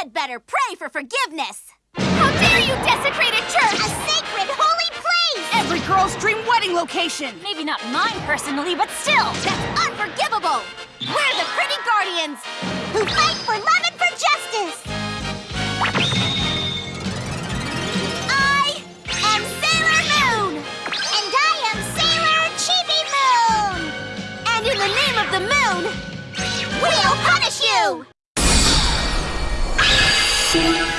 had better pray for forgiveness. How dare you desecrate a church! A sacred, holy place! Every girl's dream wedding location! Maybe not mine personally, but still! That's unforgivable! We're the pretty guardians who fight for love and for justice! I am Sailor Moon! And I am Sailor Chibi Moon! And in the name of the moon, you!